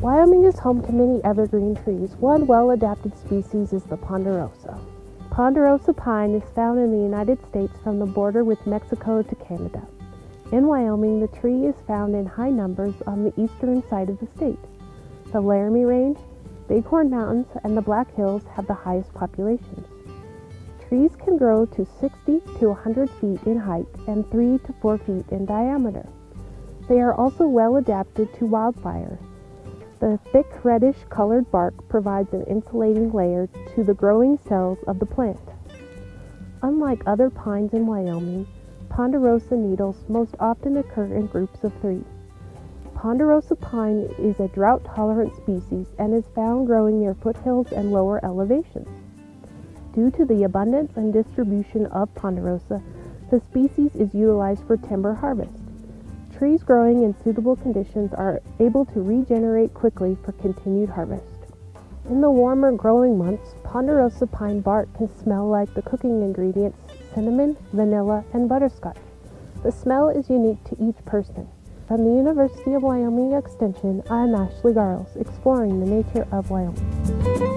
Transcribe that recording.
Wyoming is home to many evergreen trees. One well-adapted species is the ponderosa. Ponderosa pine is found in the United States from the border with Mexico to Canada. In Wyoming, the tree is found in high numbers on the eastern side of the state. The Laramie Range, Bighorn Mountains, and the Black Hills have the highest populations. Trees can grow to 60 to 100 feet in height and 3 to 4 feet in diameter. They are also well adapted to wildfire. The thick reddish colored bark provides an insulating layer to the growing cells of the plant. Unlike other pines in Wyoming, ponderosa needles most often occur in groups of three. Ponderosa pine is a drought-tolerant species and is found growing near foothills and lower elevations. Due to the abundance and distribution of ponderosa, the species is utilized for timber harvest. Trees growing in suitable conditions are able to regenerate quickly for continued harvest. In the warmer growing months, ponderosa pine bark can smell like the cooking ingredients cinnamon, vanilla, and butterscotch. The smell is unique to each person. From the University of Wyoming Extension, I'm Ashley Garles, exploring the nature of Wyoming.